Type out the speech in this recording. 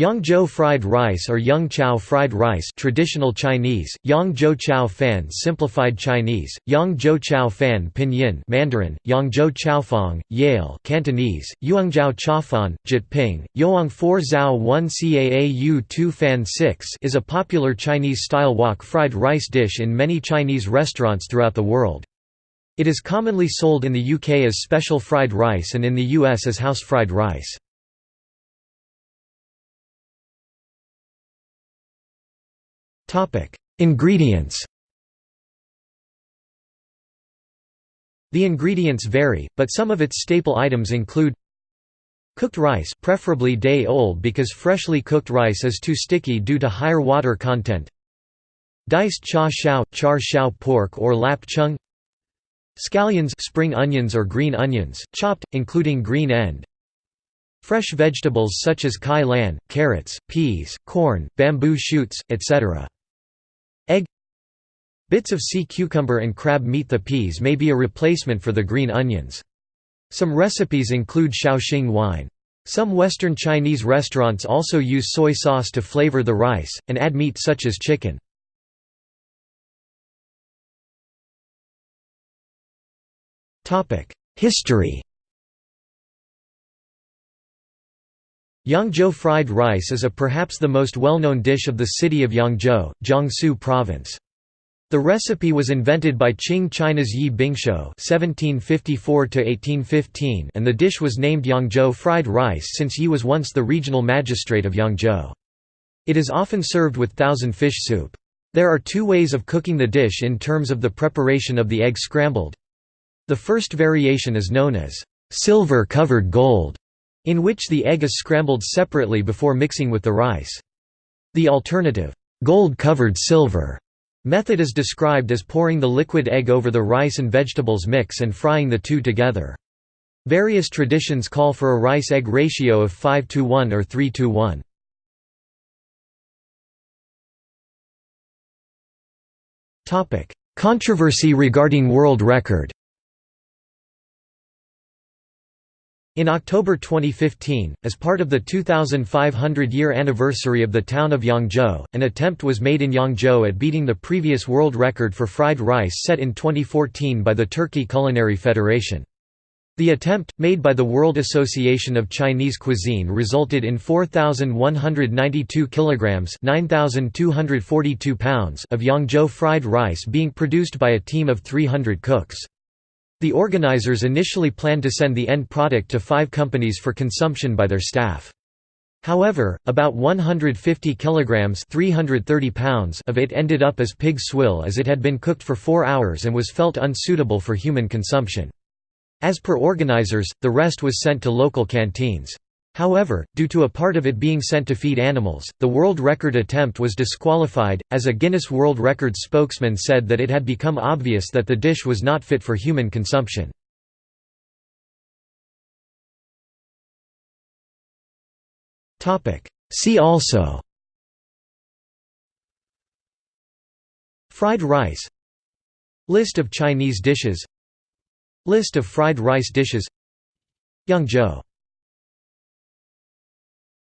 Yangzhou fried rice or Yangchow fried rice traditional Chinese, Yangzhou chao fan simplified Chinese, Yangzhou chao fan pinyin Mandarin, Yangzhou chaofang, Yale Cantonese, Yuangzhou chafan, Jyutping, Yoang 4 zhao 1 caau 2 fan 6 is a popular Chinese-style wok fried rice dish in many Chinese restaurants throughout the world. It is commonly sold in the UK as special fried rice and in the US as house fried rice. Ingredients. The ingredients vary, but some of its staple items include Cooked rice preferably day-old because freshly cooked rice is too sticky due to higher water content. Diced cha shao, char shao pork or lap cheong. Scallions spring onions or green onions, chopped, including green end. Fresh vegetables such as kai lan, carrots, peas, corn, bamboo shoots, etc. Egg Bits of sea cucumber and crab meat The peas may be a replacement for the green onions. Some recipes include Shaoxing wine. Some Western Chinese restaurants also use soy sauce to flavor the rice, and add meat such as chicken. History Yangzhou fried rice is a perhaps the most well-known dish of the city of Yangzhou, Jiangsu Province. The recipe was invented by Qing China's Yi Bingshou (1754–1815), and the dish was named Yangzhou fried rice since Yi was once the regional magistrate of Yangzhou. It is often served with thousand fish soup. There are two ways of cooking the dish in terms of the preparation of the egg scrambled. The first variation is known as silver-covered gold, in which the egg is scrambled separately before mixing with the rice. The alternative, gold-covered silver, method is described as pouring the liquid egg over the rice and vegetables mix and frying the two together. Various traditions call for a rice-egg ratio of 5 to 1 or 3 to 1. Controversy regarding world record In October 2015, as part of the 2500-year anniversary of the town of Yangzhou, an attempt was made in Yangzhou at beating the previous world record for fried rice set in 2014 by the Turkey Culinary Federation. The attempt, made by the World Association of Chinese Cuisine resulted in 4,192 kilograms (9,242 pounds) of Yangzhou fried rice being produced by a team of 300 cooks. The organizers initially planned to send the end product to five companies for consumption by their staff. However, about 150 kilograms (330 pounds) of it ended up as pig swill as it had been cooked for 4 hours and was felt unsuitable for human consumption. As per organizers, the rest was sent to local canteens. However, due to a part of it being sent to feed animals, the world record attempt was disqualified, as a Guinness World Records spokesman said that it had become obvious that the dish was not fit for human consumption. See also Fried rice List of Chinese dishes List of fried rice dishes Yangzhou